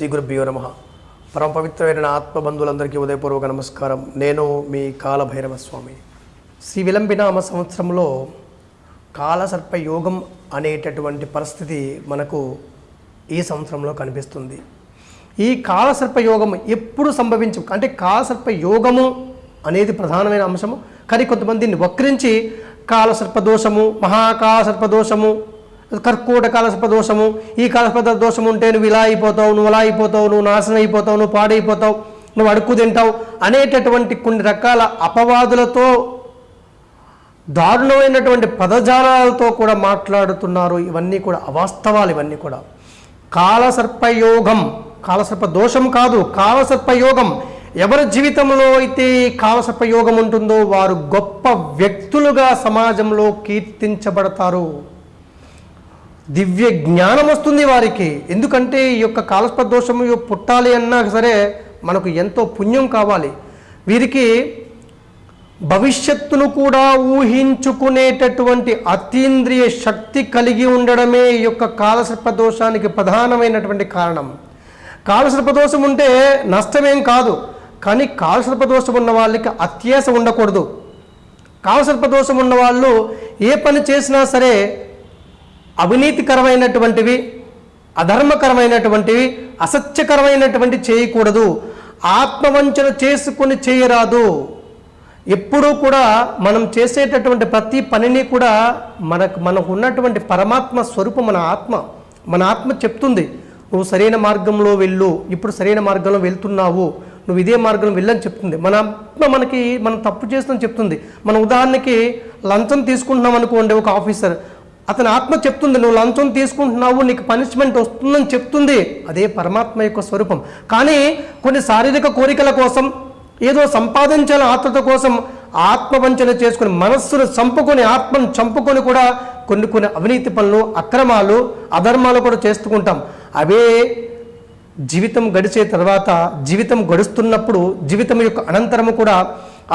శ్రీ గురుభ్యో నమ. పరమ పవిత్రమైన ఆత్మబంధువులందరికీ ఉదయపూర్వక నమస్కారం. నేను మీ కాలభైరవ స్వామి శ్రీ విలంబినామ సంవత్సరంలో కాలసర్ప యోగం అనేటటువంటి పరిస్థితి మనకు ఈ సంవత్సరంలో కనిపిస్తుంది. ఈ కాలసర్ప యోగం ఎప్పుడు సంభవించు అంటే కాలసర్ప యోగము అనేది ప్రధానమైన అంశము. కానీ కొంతమందిని వక్రించి కాలసర్ప దోషము మహాకాలసర్ప దోషము కర్కూట కలసప దోషము ఈ కలసప దోషం ఉంటే నువ్వు ఇలా అయిపోతావు నువ్వు అలా అయిపోతావు నువ్వు నాశనం అయిపోతావు నువ్వు పాడైపోతావు నువ్వు అడుక్కు తింటావు అనేటటువంటి కొన్ని రకాల అపవాదులతో దారుణమైనటువంటి పదజాలాలతో కూడా మాట్లాడుతున్నారు. ఇవన్నీ కూడా అవాస్తవాలు ఇవన్నీ కూడా. కాలసర్పయోగం కాలసర్ప దోషం కాదు కాలసర్పయోగం. ఎవరి జీవితంలో అయితే కాలసర్పయోగం ఉంటుందో వారు గొప్ప వ్యక్తులుగా సమాజంలో కీర్తించబడతారు. దివ్య జ్ఞానం వస్తుంది వారికి. ఎందుకంటే ఈ యొక్క కాలస్ప దోషము పుట్టాలి అన్నా సరే మనకు ఎంతో పుణ్యం కావాలి. వీరికి భవిష్యత్తును కూడా ఊహించుకునేటటువంటి అతీంద్రియ శక్తి కలిగి ఉండడమే ఈ యొక్క కాలసర్పదోషానికి ప్రధానమైనటువంటి కారణం. కాలసర్పదోషం ఉంటే నష్టమేం కాదు. కానీ కాలసర్పదోషం ఉన్న వాళ్ళకి అత్యాస ఉండకూడదు. కాలసర్పదోషం ఉన్న వాళ్ళు ఏ పని చేసినా సరే అవినీతికరమైనటువంటివి అధర్మకరమైనటువంటివి అసత్యకరమైనటువంటి చేయకూడదు. ఆత్మవంచన చేసుకొని చేయరాదు. ఎప్పుడూ కూడా మనం చేసేటటువంటి ప్రతి పనిని కూడా మనకు మనకు ఉన్నటువంటి పరమాత్మ స్వరూపం మన ఆత్మ మన ఆత్మ చెప్తుంది. నువ్వు సరైన మార్గంలో వెళ్ళు. ఇప్పుడు సరైన మార్గంలో వెళ్తున్నావు. నువ్వు ఇదే మార్గంలో వెళ్ళని చెప్తుంది. మన ఆత్మ మనకి మనం తప్పు చేస్తుందని చెప్తుంది. మన ఉదాహరణకి లంచం తీసుకుంటున్నాం అనుకోండి ఒక ఆఫీసర్. అతని ఆత్మ చెప్తుంది నువ్వు లంచం తీసుకుంటున్నావు నీకు పనిష్మెంట్ వస్తుందని చెప్తుంది. అదే పరమాత్మ యొక్క స్వరూపం. కానీ కొన్ని శారీరక కోరికల కోసం ఏదో సంపాదించాలని ఆత్మత కోసం ఆత్మవంచన చేసుకుని మనస్సును చంపుకొని ఆత్మను చంపుకొని కూడా కొన్ని కొన్ని అవినీతి పనులు అక్రమాలు అధర్మాలు కూడా చేసుకుంటాం అవే జీవితం గడిచే తర్వాత జీవితం గడుస్తున్నప్పుడు జీవితం యొక్క అనంతరము కూడా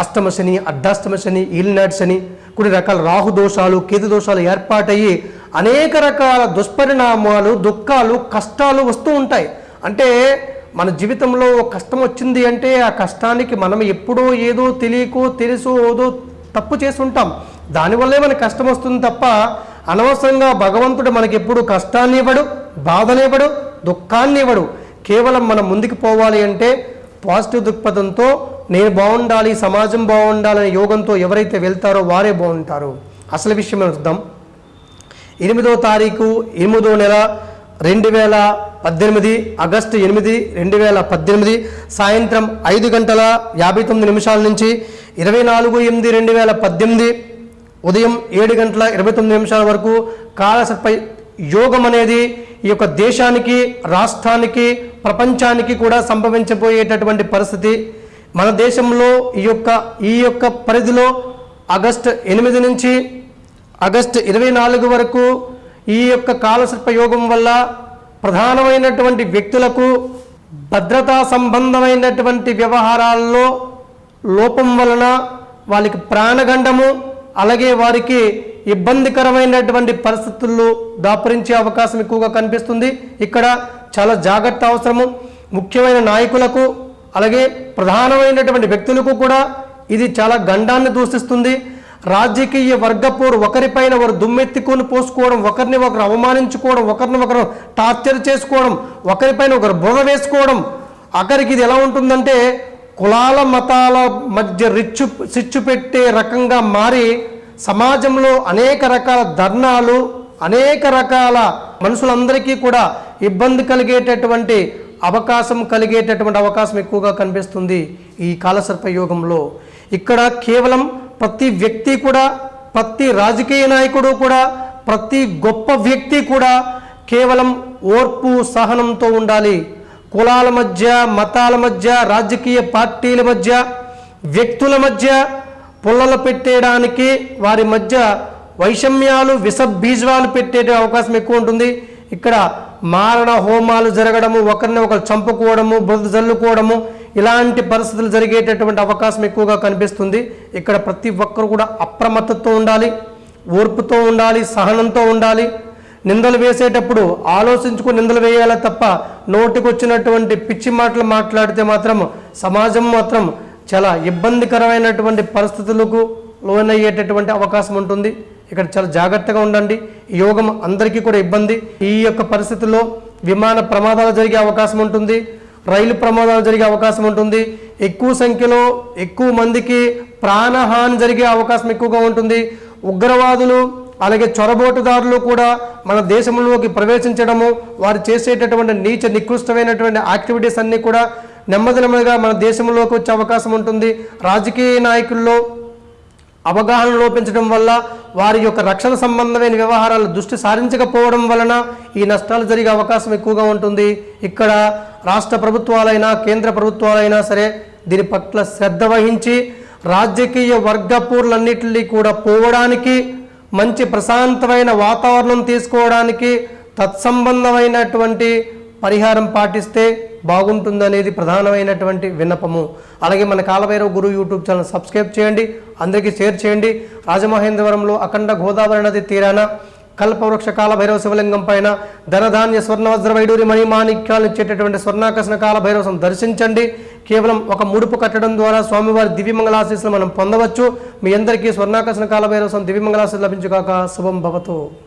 అష్టమ శని అర్ధాష్టమ శని ఈల్నాడ్ శని కొన్ని రకాల రాహు దోషాలు కేతు దోషాలు ఏర్పాటయ్యి అనేక రకాల దుష్పరిణామాలు దుఃఖాలు కష్టాలు వస్తూ ఉంటాయి. అంటే మన జీవితంలో ఒక కష్టం వచ్చింది అంటే ఆ కష్టానికి మనం ఎప్పుడో ఏదో తెలియకో తెలుసో ఏదో తప్పు చేసి ఉంటాం. దానివల్లే మనకి కష్టం వస్తుంది తప్ప అనవసరంగా భగవంతుడు మనకి ఎప్పుడు కష్టాన్ని ఇవ్వడు బాధనివ్వడు దుఃఖాన్ని ఇవ్వడు. కేవలం మనం ముందుకు పోవాలి అంటే పాజిటివ్ దృక్పథంతో నేను బాగుండాలి సమాజం బాగుండాలనే యోగంతో ఎవరైతే వెళ్తారో వారే బాగుంటారు. అసలు విషయం చూద్దాం ఎనిమిదో తారీఖు ఎనిమిదో నెల రెండు వేల పద్దెనిమిది ఆగస్టు ఎనిమిది రెండు వేల పద్దెనిమిది సాయంత్రం ఐదు గంటల యాభై తొమ్మిది నిమిషాల నుంచి ఇరవై నాలుగు ఎనిమిది రెండు వేల పద్దెనిమిది ఉదయం ఏడు గంటల ఇరవై తొమ్మిది నిమిషాల వరకు కాలసర్ప యోగం అనేది ఈ యొక్క దేశానికి రాష్ట్రానికి ప్రపంచానికి కూడా సంభవించబోయేటటువంటి పరిస్థితి. మన దేశంలో ఈ యొక్క ఈ యొక్క పరిధిలో ఆగస్టు ఎనిమిది నుంచి ఆగస్టు ఇరవై నాలుగు వరకు ఈ యొక్క కాలసర్ప యోగం వల్ల ప్రధానమైనటువంటి వ్యక్తులకు భద్రతా సంబంధమైనటువంటి వ్యవహారాల్లో లోపం వలన వాళ్ళకి ప్రాణగండము అలాగే వారికి ఇబ్బందికరమైనటువంటి పరిస్థితుల్లో దాపరించే అవకాశం ఎక్కువగా కనిపిస్తుంది. ఇక్కడ చాలా జాగ్రత్త అవసరము. ముఖ్యమైన నాయకులకు అలాగే ప్రధానమైనటువంటి వ్యక్తులకు కూడా ఇది చాలా గండాన్ని దూషిస్తుంది. రాజకీయ వర్గపోరు ఒకరిపైన ఒకరు దుమ్మెత్తుకొని పోసుకోవడం ఒకరిని ఒకరు అవమానించుకోవడం ఒకరిని ఒకరు టార్చర్ చేసుకోవడం ఒకరిపైన ఒకరు బుర్ర వేసుకోవడం అక్కడికి ఇది ఎలా ఉంటుందంటే కులాల మతాల మధ్య రిచ్చు సిచ్చు పెట్టే రకంగా మారి సమాజంలో అనేక రకాల ధర్నాలు అనేక రకాల మనుషులందరికీ కూడా ఇబ్బంది కలిగేటటువంటి అవకాశం కలిగేటటువంటి అవకాశం ఎక్కువగా కనిపిస్తుంది ఈ కాలసర్ప యోగంలో. ఇక్కడ కేవలం ప్రతి వ్యక్తి కూడా ప్రతి రాజకీయ నాయకుడు కూడా ప్రతి గొప్ప వ్యక్తి కూడా కేవలం ఓర్పు సహనంతో ఉండాలి. కులాల మధ్య మతాల మధ్య రాజకీయ పార్టీల మధ్య వ్యక్తుల మధ్య పుల్లలు పెట్టేయడానికి వారి మధ్య వైషమ్యాలు విష బీజాలు పెట్టే అవకాశం ఎక్కువ ఉంటుంది. ఇక్కడ మారణ హోమాలు జరగడము ఒకరిని ఒకరు చంపుకోవడము బురద జల్లుకోవడము ఇలాంటి పరిస్థితులు జరిగేటటువంటి అవకాశం ఎక్కువగా కనిపిస్తుంది. ఇక్కడ ప్రతి ఒక్కరు కూడా అప్రమత్తతో ఉండాలి ఓర్పుతో ఉండాలి సహనంతో ఉండాలి. నిందలు వేసేటప్పుడు ఆలోచించుకుని నిందలు వేయాలి తప్ప నోటికొచ్చినటువంటి పిచ్చి మాటలు మాట్లాడితే మాత్రం సమాజం మాత్రం చాలా ఇబ్బందికరమైనటువంటి పరిస్థితులకు లోనయ్యేటటువంటి అవకాశం ఉంటుంది. ఇక్కడ చాలా జాగ్రత్తగా ఉండండి. యోగం అందరికీ కూడా ఇబ్బంది. ఈ యొక్క పరిస్థితుల్లో విమాన ప్రమాదాలు జరిగే అవకాశం ఉంటుంది. రైలు ప్రమాదాలు జరిగే అవకాశం ఉంటుంది. ఎక్కువ సంఖ్యలో ఎక్కువ మందికి ప్రాణహాని జరిగే అవకాశం ఎక్కువగా ఉంటుంది. ఉగ్రవాదులు అలాగే చొరబోటుదారులు కూడా మన దేశంలోకి ప్రవేశించడము వారు చేసేటటువంటి నీచ నికృష్టమైనటువంటి యాక్టివిటీస్ అన్నీ కూడా నెమ్మది నెమ్మదిగా మన దేశంలోకి వచ్చే అవకాశం ఉంటుంది. రాజకీయ నాయకుల్లో అవగాహన లోపించడం వల్ల వారి యొక్క రక్షణ సంబంధమైన వ్యవహారాలు దృష్టి సారించకపోవడం వలన ఈ నష్టాలు జరిగే అవకాశం ఎక్కువగా ఉంటుంది. ఇక్కడ రాష్ట్ర ప్రభుత్వాలైనా కేంద్ర ప్రభుత్వాలైనా సరే దీని పట్ల శ్రద్ధ వహించి రాజకీయ వర్గపూర్లన్నింటినీ కూడా పోవడానికి మంచి ప్రశాంతమైన వాతావరణం తీసుకోవడానికి తత్సంబంధమైనటువంటి పరిహారం పాటిస్తే బాగుంటుందనేది ప్రధానమైనటువంటి విన్నపము. అలాగే మన Kalabhairava Guru YouTube channel subscribe చేయండి అందరికీ షేర్ చేయండి. రాజమహేంద్రవరంలో అఖండ గోదావరి నది తీరాన కల్పవృక్ష కాలభైరవ శివలింగం పైన ధనధాన్య స్వర్ణవజ్ర వైడూరి వైడూరి మణిమాణిక్యాలు ఇచ్చేటటువంటి స్వర్ణాకర్షణ కాలభైరవం దర్శించండి. కేవలం ఒక ముడుపు కట్టడం ద్వారా స్వామివారి దివ్యమంగళాశీస్సులు మనం పొందవచ్చు. మీ అందరికీ స్వర్ణాకర్షణ కాలభైరవం దివ్యమంగళాశీస్సు లభించుగాక శుభం భవతు.